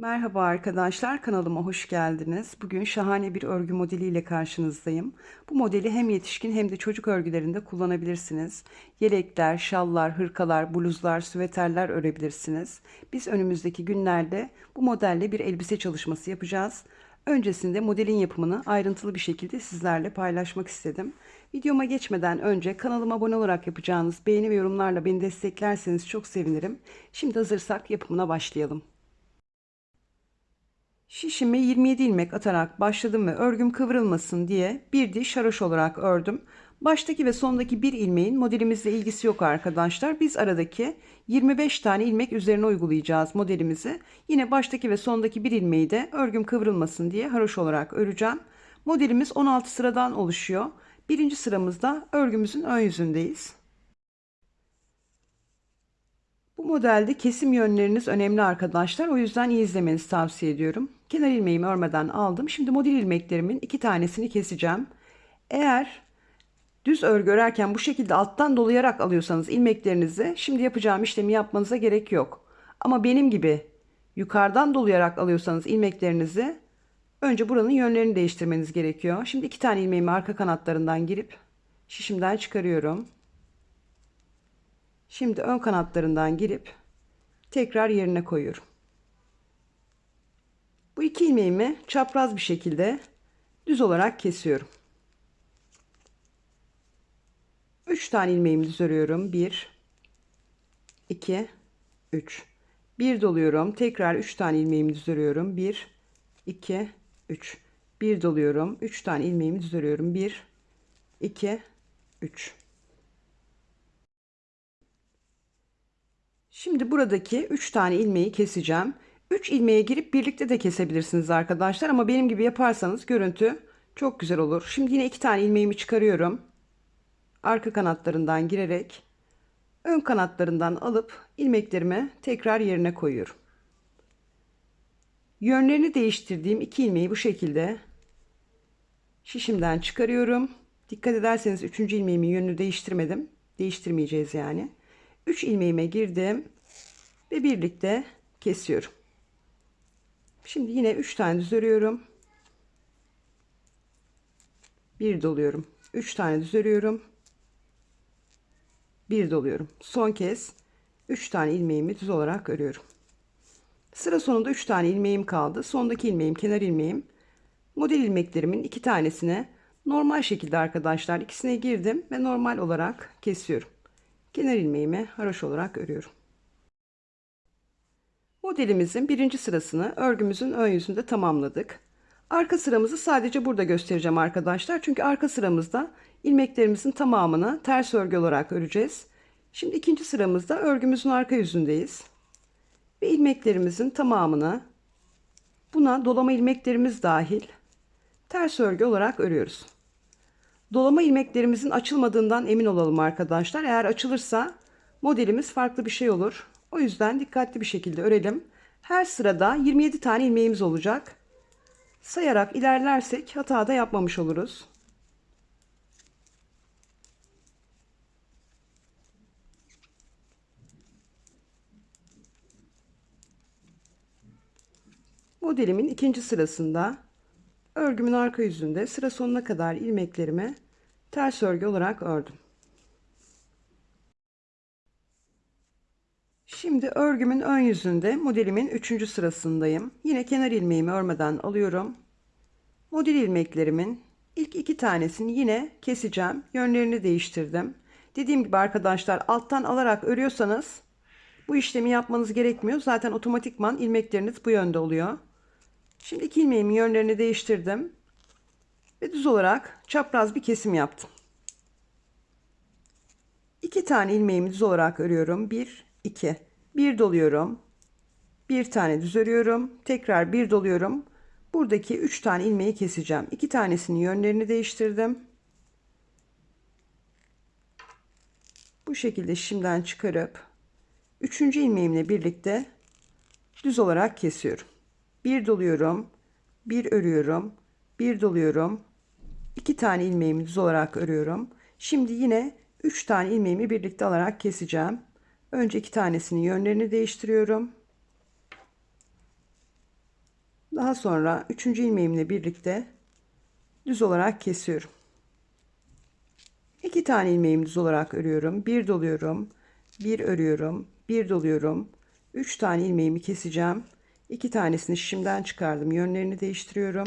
Merhaba arkadaşlar, kanalıma hoş geldiniz. Bugün şahane bir örgü modeliyle karşınızdayım. Bu modeli hem yetişkin hem de çocuk örgülerinde kullanabilirsiniz. Yelekler, şallar, hırkalar, bluzlar, süveterler örebilirsiniz. Biz önümüzdeki günlerde bu modelle bir elbise çalışması yapacağız. Öncesinde modelin yapımını ayrıntılı bir şekilde sizlerle paylaşmak istedim. Videoma geçmeden önce kanalıma abone olarak yapacağınız beğeni ve yorumlarla beni desteklerseniz çok sevinirim. Şimdi hazırsak yapımına başlayalım. Şişime 27 ilmek atarak başladım ve örgüm kıvrılmasın diye bir diş haroş olarak ördüm. Baştaki ve sondaki bir ilmeğin modelimizle ilgisi yok arkadaşlar. Biz aradaki 25 tane ilmek üzerine uygulayacağız modelimizi. Yine baştaki ve sondaki bir ilmeği de örgüm kıvrılmasın diye haroş olarak öreceğim. Modelimiz 16 sıradan oluşuyor. Birinci sıramızda örgümüzün ön yüzündeyiz. Bu modelde kesim yönleriniz önemli arkadaşlar. O yüzden iyi izlemenizi tavsiye ediyorum. Kenar ilmeğimi örmeden aldım. Şimdi model ilmeklerimin iki tanesini keseceğim. Eğer düz örgü örerken bu şekilde alttan dolayarak alıyorsanız ilmeklerinizi şimdi yapacağım işlemi yapmanıza gerek yok. Ama benim gibi yukarıdan dolayarak alıyorsanız ilmeklerinizi önce buranın yönlerini değiştirmeniz gerekiyor. Şimdi iki tane ilmeğimi arka kanatlarından girip şişimden çıkarıyorum. Şimdi ön kanatlarından girip tekrar yerine koyuyorum. Bu iki ilmeğimi çapraz bir şekilde düz olarak kesiyorum. 3 tane ilmeğimi düz örüyorum. 1 2 3 1 doluyorum. Tekrar 3 tane ilmeğimi düz örüyorum. 1 2 3 1 doluyorum. 3 tane ilmeğimi düz örüyorum. 1 2 3 Şimdi buradaki 3 tane ilmeği keseceğim. 3 ilmeğe girip birlikte de kesebilirsiniz arkadaşlar ama benim gibi yaparsanız görüntü çok güzel olur. Şimdi yine 2 tane ilmeğimi çıkarıyorum. Arka kanatlarından girerek ön kanatlarından alıp ilmeklerimi tekrar yerine koyuyorum. Yönlerini değiştirdiğim iki ilmeği bu şekilde şişimden çıkarıyorum. Dikkat ederseniz 3. ilmeğimin yönünü değiştirmedim. Değiştirmeyeceğiz yani. 3 ilmeğime girdim ve birlikte kesiyorum. Şimdi yine 3 tane düz örüyorum. Bir doluyorum. 3 tane düz örüyorum. Bir doluyorum. Son kez 3 tane ilmeğimi düz olarak örüyorum. Sıra sonunda 3 tane ilmeğim kaldı. Sondaki ilmeğim kenar ilmeğim. Model ilmeklerimin iki tanesine normal şekilde arkadaşlar ikisine girdim ve normal olarak kesiyorum. Kenar ilmeğimi haroş olarak örüyorum. Modelimizin birinci sırasını örgümüzün ön yüzünde tamamladık. Arka sıramızı sadece burada göstereceğim arkadaşlar. Çünkü arka sıramızda ilmeklerimizin tamamını ters örgü olarak öreceğiz. Şimdi ikinci sıramızda örgümüzün arka yüzündeyiz. Ve ilmeklerimizin tamamını buna dolama ilmeklerimiz dahil ters örgü olarak örüyoruz. Dolama ilmeklerimizin açılmadığından emin olalım arkadaşlar. Eğer açılırsa modelimiz farklı bir şey olur. O yüzden dikkatli bir şekilde örelim. Her sırada 27 tane ilmeğimiz olacak. Sayarak ilerlersek hata da yapmamış oluruz. Modelimin ikinci sırasında örgümün arka yüzünde sıra sonuna kadar ilmeklerimi ters örgü olarak ördüm. Şimdi örgümün ön yüzünde modelimin 3. sırasındayım. Yine kenar ilmeğimi örmeden alıyorum. Model ilmeklerimin ilk iki tanesini yine keseceğim. Yönlerini değiştirdim. Dediğim gibi arkadaşlar alttan alarak örüyorsanız bu işlemi yapmanız gerekmiyor. Zaten otomatikman ilmekleriniz bu yönde oluyor. Şimdi iki ilmeğimin yönlerini değiştirdim. Ve düz olarak çapraz bir kesim yaptım. İki tane ilmeğimi düz olarak örüyorum. Bir, iki. Bir doluyorum. Bir tane düz örüyorum. Tekrar bir doluyorum. Buradaki üç tane ilmeği keseceğim. İki tanesinin yönlerini değiştirdim. Bu şekilde şimdiden çıkarıp üçüncü ilmeğimle birlikte düz olarak kesiyorum. Bir doluyorum. Bir örüyorum. Bir doluyorum. iki tane ilmeğimi düz olarak örüyorum. Şimdi yine üç tane ilmeğimi birlikte alarak keseceğim. Önce iki tanesinin yönlerini değiştiriyorum. Daha sonra üçüncü ilmeğimle birlikte düz olarak kesiyorum. İki tane ilmeğimi düz olarak örüyorum. Bir doluyorum. Bir örüyorum. Bir doluyorum. Üç tane ilmeğimi keseceğim. İki tanesini şişimden çıkardım. Yönlerini değiştiriyorum.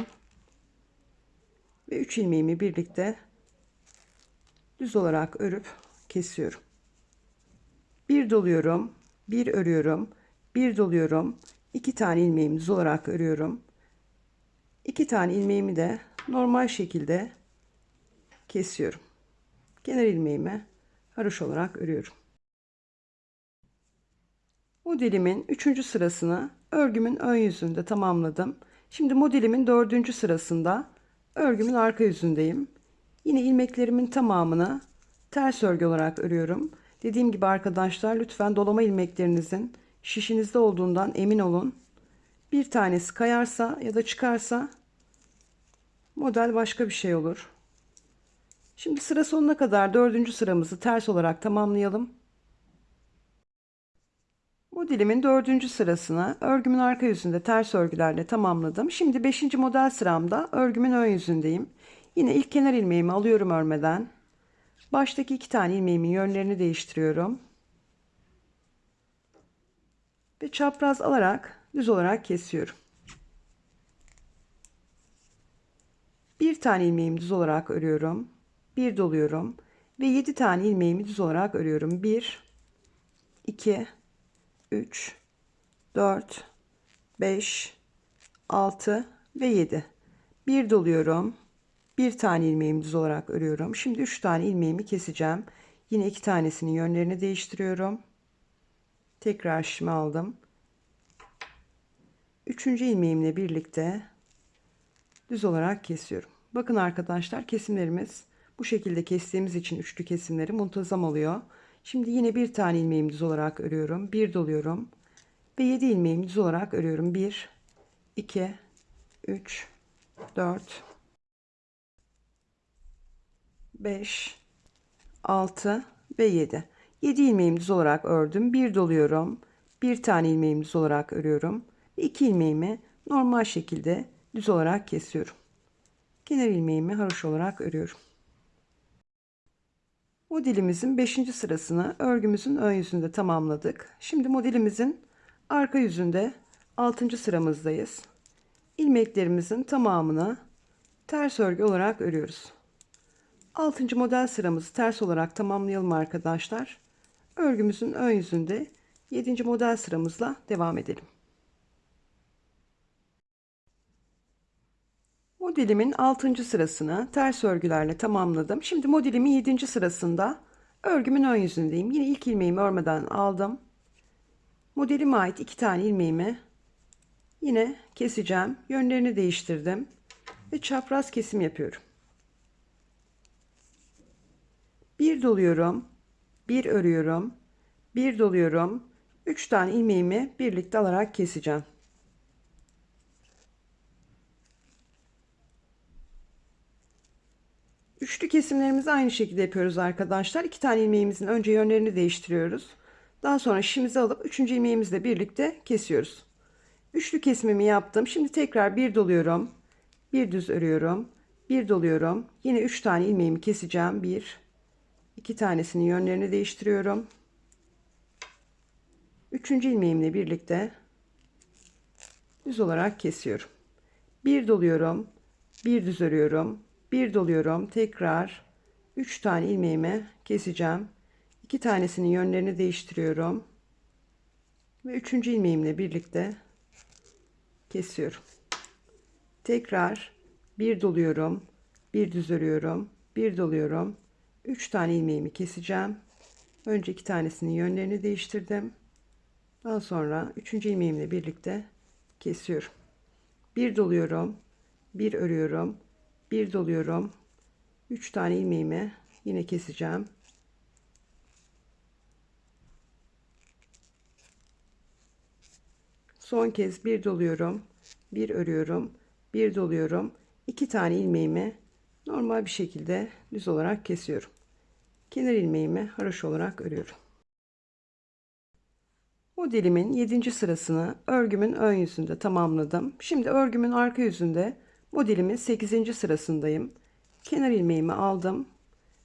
Ve üç ilmeğimi birlikte düz olarak örüp kesiyorum. Bir doluyorum. Bir örüyorum. Bir doluyorum. iki tane ilmeğimi düz olarak örüyorum. İki tane ilmeğimi de normal şekilde kesiyorum. Kenar ilmeğimi haroş olarak örüyorum. Modelimin 3. sırasını örgümün ön yüzünde tamamladım. Şimdi modelimin 4. sırasında örgümün arka yüzündeyim. Yine ilmeklerimin tamamını ters örgü olarak örüyorum. Dediğim gibi arkadaşlar lütfen dolama ilmeklerinizin şişinizde olduğundan emin olun. Bir tanesi kayarsa ya da çıkarsa model başka bir şey olur. Şimdi sıra sonuna kadar dördüncü sıramızı ters olarak tamamlayalım. Modelimin dördüncü sırasını örgümün arka yüzünde ters örgülerle tamamladım. Şimdi beşinci model sıramda örgümün ön yüzündeyim. Yine ilk kenar ilmeğimi alıyorum örmeden. Baştaki iki tane ilmeğimin yönlerini değiştiriyorum. Ve çapraz alarak düz olarak kesiyorum. Bir tane ilmeğimi düz olarak örüyorum. Bir doluyorum. Ve yedi tane ilmeğimi düz olarak örüyorum. Bir, iki, üç, dört, beş, altı ve yedi. Bir doluyorum. Bir tane ilmeğimi düz olarak örüyorum. Şimdi üç tane ilmeğimi keseceğim. Yine iki tanesinin yönlerini değiştiriyorum. Tekrar şişimi aldım. Üçüncü ilmeğimle birlikte düz olarak kesiyorum. Bakın arkadaşlar kesimlerimiz bu şekilde kestiğimiz için üçlü kesimleri muntazam oluyor. Şimdi yine bir tane ilmeğimi düz olarak örüyorum. Bir doluyorum. Ve 7 ilmeğimi düz olarak örüyorum. 1, 2, 3, 4, 5, 6 ve 7. 7 ilmeğimi düz olarak ördüm. Bir doluyorum. Bir tane ilmeğimi düz olarak örüyorum. 2 ilmeğimi normal şekilde düz olarak kesiyorum. Kenar ilmeğimi haroş olarak örüyorum. Modelimizin 5. sırasını örgümüzün ön yüzünde tamamladık. Şimdi modelimizin arka yüzünde 6. sıramızdayız. İlmeklerimizin tamamını ters örgü olarak örüyoruz. 6. model sıramızı ters olarak tamamlayalım arkadaşlar. Örgümüzün ön yüzünde 7. model sıramızla devam edelim. Modelimin 6. sırasını ters örgülerle tamamladım. Şimdi modelimin 7. sırasında örgümün ön yüzündeyim. Yine ilk ilmeğimi örmeden aldım. Modelime ait iki tane ilmeğimi yine keseceğim. Yönlerini değiştirdim ve çapraz kesim yapıyorum. Bir doluyorum, bir örüyorum, bir doluyorum. Üç tane ilmeğimi birlikte alarak keseceğim. Üçlü kesimlerimizi aynı şekilde yapıyoruz arkadaşlar. İki tane ilmeğimizin önce yönlerini değiştiriyoruz. Daha sonra şişimizi alıp üçüncü ilmeğimizle birlikte kesiyoruz. Üçlü kesimimi yaptım. Şimdi tekrar bir doluyorum. Bir düz örüyorum. Bir doluyorum. Yine üç tane ilmeğimi keseceğim. Bir, iki tanesinin yönlerini değiştiriyorum. Üçüncü ilmeğimle birlikte düz olarak kesiyorum. Bir doluyorum. Bir düz örüyorum bir doluyorum tekrar 3 tane ilmeğimi keseceğim. 2 tanesinin yönlerini değiştiriyorum. Ve üçüncü ilmeğimle birlikte kesiyorum. Tekrar bir doluyorum bir düz örüyorum bir doluyorum. 3 tane ilmeğimi keseceğim. Önce iki tanesinin yönlerini değiştirdim. Daha sonra üçüncü ilmeğimle birlikte kesiyorum. Bir doluyorum bir örüyorum bir doluyorum. 3 tane ilmeğimi yine keseceğim. Son kez bir doluyorum. Bir örüyorum. Bir doluyorum. 2 tane ilmeğimi normal bir şekilde düz olarak kesiyorum. Kenar ilmeğimi haroş olarak örüyorum. Modelimin 7. sırasını örgümün ön yüzünde tamamladım. Şimdi örgümün arka yüzünde modelimin 8. sırasındayım. Kenar ilmeğimi aldım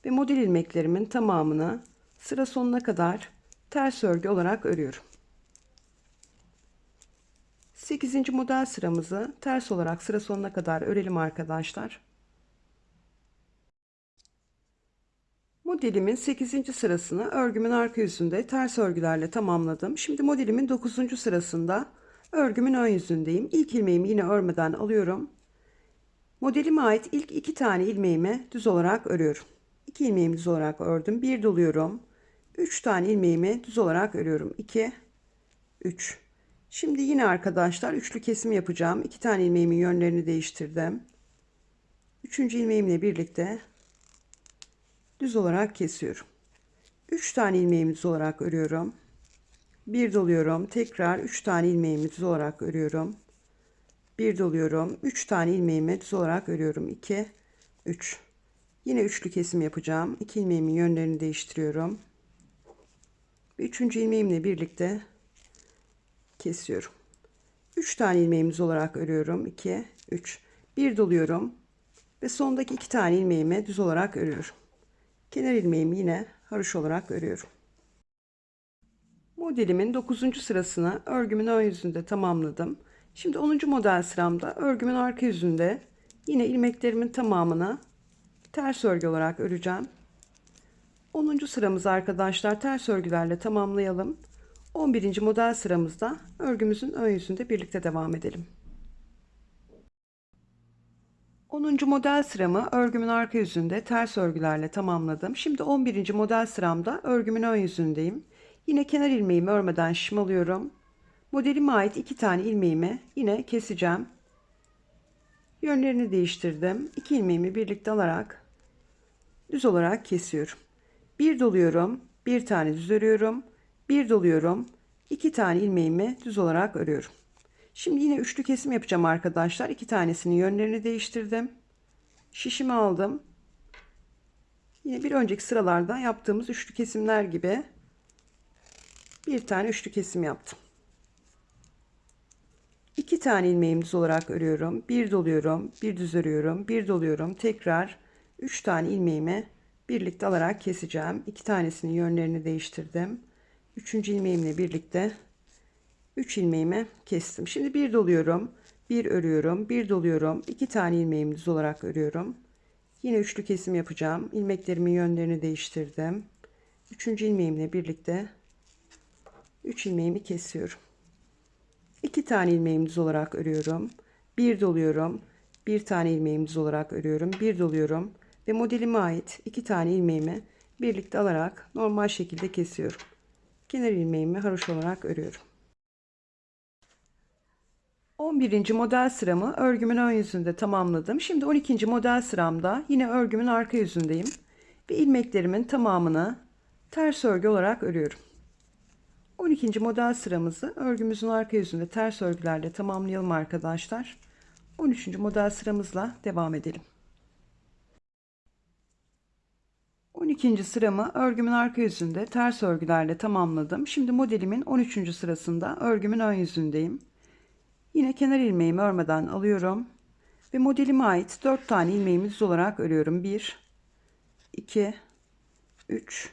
ve model ilmeklerimin tamamını sıra sonuna kadar ters örgü olarak örüyorum. 8. model sıramızı ters olarak sıra sonuna kadar örelim arkadaşlar. Modelimin 8. sırasını örgümün arka yüzünde ters örgülerle tamamladım. Şimdi modelimin 9. sırasında örgümün ön yüzündeyim. İlk ilmeğimi yine örmeden alıyorum. Modelime ait ilk iki tane ilmeğimi düz olarak örüyorum. 2 ilmeğimi düz olarak ördüm. Bir doluyorum. 3 tane ilmeğimi düz olarak örüyorum. 2 3 Şimdi yine arkadaşlar üçlü kesim yapacağım. 2 tane ilmeğimin yönlerini değiştirdim. Üçüncü ilmeğimle birlikte düz olarak kesiyorum. 3 tane ilmeğimi düz olarak örüyorum. Bir doluyorum. Tekrar 3 tane ilmeğimi düz olarak örüyorum. Bir doluyorum. 3 tane ilmeğimi düz olarak örüyorum. 2 3 Yine üçlü kesim yapacağım. 2 ilmeğimin yönlerini değiştiriyorum. Üçüncü ilmeğimle birlikte kesiyorum. 3 tane ilmeğimi düz olarak örüyorum. 2 3 Bir doluyorum ve sondaki iki tane ilmeğimi düz olarak örüyorum. Kenar ilmeğimi yine haroş olarak örüyorum. Modelimin 9. sırasını örgümün ön yüzünde tamamladım. Şimdi 10. model sıramda örgümün arka yüzünde yine ilmeklerimin tamamını ters örgü olarak öreceğim. 10. sıramızı arkadaşlar ters örgülerle tamamlayalım. 11. model sıramızda örgümüzün ön yüzünde birlikte devam edelim. 10. model sıramı örgümün arka yüzünde ters örgülerle tamamladım. Şimdi 11. model sıramda örgümün ön yüzündeyim. Yine kenar ilmeğimi örmeden şımalıyorum. Modelime ait iki tane ilmeğimi yine keseceğim. Yönlerini değiştirdim. İki ilmeğimi birlikte alarak düz olarak kesiyorum. Bir doluyorum, bir tane düz örüyorum, bir doluyorum, iki tane ilmeğimi düz olarak örüyorum. Şimdi yine üçlü kesim yapacağım arkadaşlar. İki tanesinin yönlerini değiştirdim. Şişimi aldım. Yine bir önceki sıralarda yaptığımız üçlü kesimler gibi bir tane üçlü kesim yaptım. İki tane ilmeğimi düz olarak örüyorum. Bir doluyorum, bir düz örüyorum, bir doluyorum. Tekrar üç tane ilmeğimi birlikte alarak keseceğim. İki tanesinin yönlerini değiştirdim. Üçüncü ilmeğimle birlikte 3 ilmeğimi kestim. Şimdi bir doluyorum, bir örüyorum, bir doluyorum. iki tane ilmeğimi düz olarak örüyorum. Yine üçlü kesim yapacağım. İlmeklerimin yönlerini değiştirdim. Üçüncü ilmeğimle birlikte 3 ilmeğimi kesiyorum. 2 tane ilmeğimi düz olarak örüyorum. Bir doluyorum. Bir tane ilmeğimi düz olarak örüyorum. Bir doluyorum ve modelime ait 2 tane ilmeğimi birlikte alarak normal şekilde kesiyorum. Kenar ilmeğimi haroş olarak örüyorum. 11. model sıramı örgümün ön yüzünde tamamladım. Şimdi 12. model sıramda yine örgümün arka yüzündeyim. Ve ilmeklerimin tamamını ters örgü olarak örüyorum. 12. model sıramızı örgümüzün arka yüzünde ters örgülerle tamamlayalım arkadaşlar. 13. model sıramızla devam edelim. 12. sıramı örgümün arka yüzünde ters örgülerle tamamladım. Şimdi modelimin 13. sırasında örgümün ön yüzündeyim. Yine kenar ilmeğimi örmeden alıyorum. Ve modelime ait 4 tane ilmeğimi düz olarak örüyorum. 1, 2, 3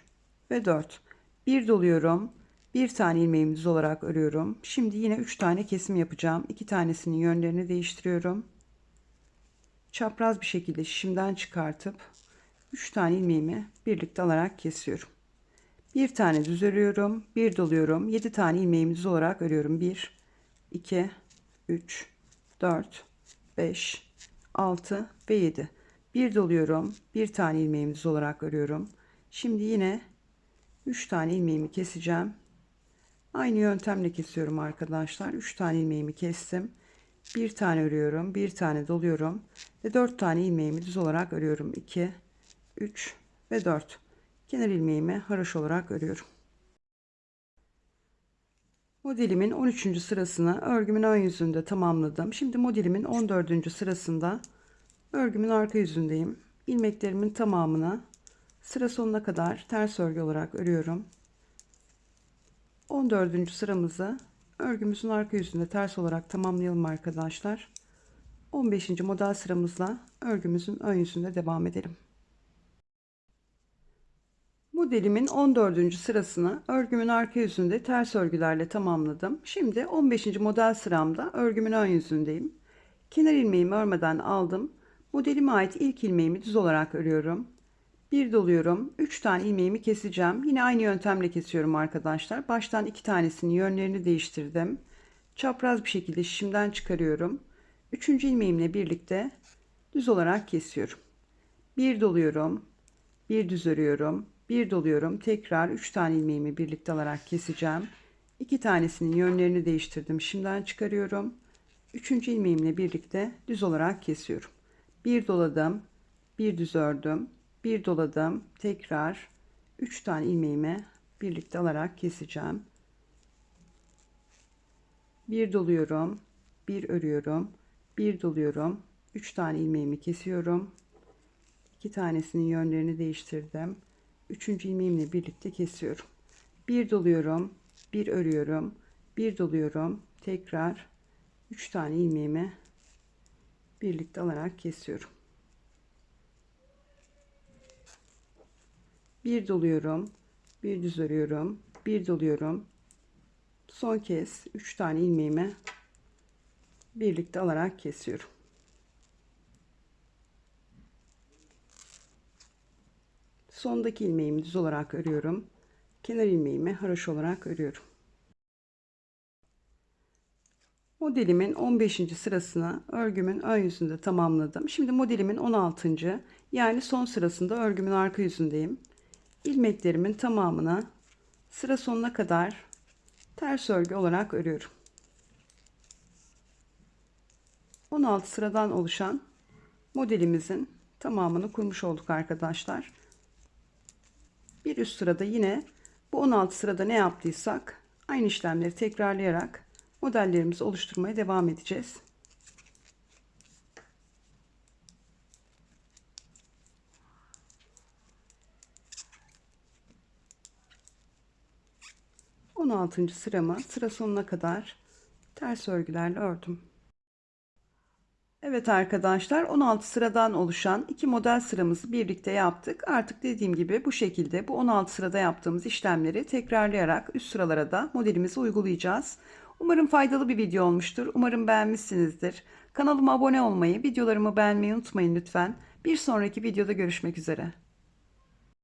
ve 4. Bir doluyorum. Bir tane ilmeğimi düz olarak örüyorum. Şimdi yine 3 tane kesim yapacağım. 2 tanesinin yönlerini değiştiriyorum. Çapraz bir şekilde şişimden çıkartıp 3 tane ilmeğimi birlikte alarak kesiyorum. Bir tane düz örüyorum. Bir doluyorum. 7 tane ilmeğimi düz olarak örüyorum. 1, 2, 3, 4, 5, 6 ve 7. Bir doluyorum. Bir tane ilmeğimi düz olarak örüyorum. Şimdi yine 3 tane ilmeğimi keseceğim. Aynı yöntemle kesiyorum arkadaşlar. 3 tane ilmeğimi kestim. Bir tane örüyorum. Bir tane doluyorum. Ve 4 tane ilmeğimi düz olarak örüyorum. 2, 3 ve 4. Kenar ilmeğimi haroş olarak örüyorum. Modelimin 13. sırasını örgümün ön yüzünde tamamladım. Şimdi modelimin 14. sırasında örgümün arka yüzündeyim. İlmeklerimin tamamını sıra sonuna kadar ters örgü olarak örüyorum. 14. sıramızı örgümüzün arka yüzünde ters olarak tamamlayalım arkadaşlar. 15. model sıramızla örgümüzün ön yüzünde devam edelim. Modelimin 14. sırasını örgümün arka yüzünde ters örgülerle tamamladım. Şimdi 15. model sıramda örgümün ön yüzündeyim. Kenar ilmeğimi örmeden aldım. Modelime ait ilk ilmeğimi düz olarak örüyorum. Bir doluyorum. 3 tane ilmeğimi keseceğim. Yine aynı yöntemle kesiyorum arkadaşlar. Baştan iki tanesinin yönlerini değiştirdim. Çapraz bir şekilde şişimden çıkarıyorum. Üçüncü ilmeğimle birlikte düz olarak kesiyorum. Bir doluyorum. Bir düz örüyorum. Bir doluyorum. Tekrar 3 tane ilmeğimi birlikte alarak keseceğim. İki tanesinin yönlerini değiştirdim. Şimdiden çıkarıyorum. Üçüncü ilmeğimle birlikte düz olarak kesiyorum. Bir doladım. Bir düz ördüm. Bir doladım. Tekrar 3 tane ilmeğimi birlikte alarak keseceğim. Bir doluyorum. Bir örüyorum. Bir doluyorum. 3 tane ilmeğimi kesiyorum. 2 tanesinin yönlerini değiştirdim. Üçüncü ilmeğimle birlikte kesiyorum. Bir doluyorum, bir örüyorum, bir doluyorum. Tekrar 3 tane ilmeğimi birlikte alarak kesiyorum. Bir doluyorum, bir düz örüyorum, bir doluyorum. Son kez 3 tane ilmeğimi birlikte alarak kesiyorum. Sondaki ilmeğimi düz olarak örüyorum. Kenar ilmeğimi haroş olarak örüyorum. Modelimin 15. sırasını örgümün ön yüzünde tamamladım. Şimdi modelimin 16. yani son sırasında örgümün arka yüzündeyim. İlmeklerimin tamamını sıra sonuna kadar ters örgü olarak örüyorum. 16 sıradan oluşan modelimizin tamamını kurmuş olduk arkadaşlar. Bir üst sırada yine bu 16 sırada ne yaptıysak aynı işlemleri tekrarlayarak modellerimizi oluşturmaya devam edeceğiz. On altıncı sıramı sıra sonuna kadar ters örgülerle ördüm. Evet arkadaşlar 16 sıradan oluşan iki model sıramızı birlikte yaptık. Artık dediğim gibi bu şekilde bu 16 sırada yaptığımız işlemleri tekrarlayarak üst sıralara da modelimizi uygulayacağız. Umarım faydalı bir video olmuştur. Umarım beğenmişsinizdir. Kanalıma abone olmayı, videolarımı beğenmeyi unutmayın lütfen. Bir sonraki videoda görüşmek üzere.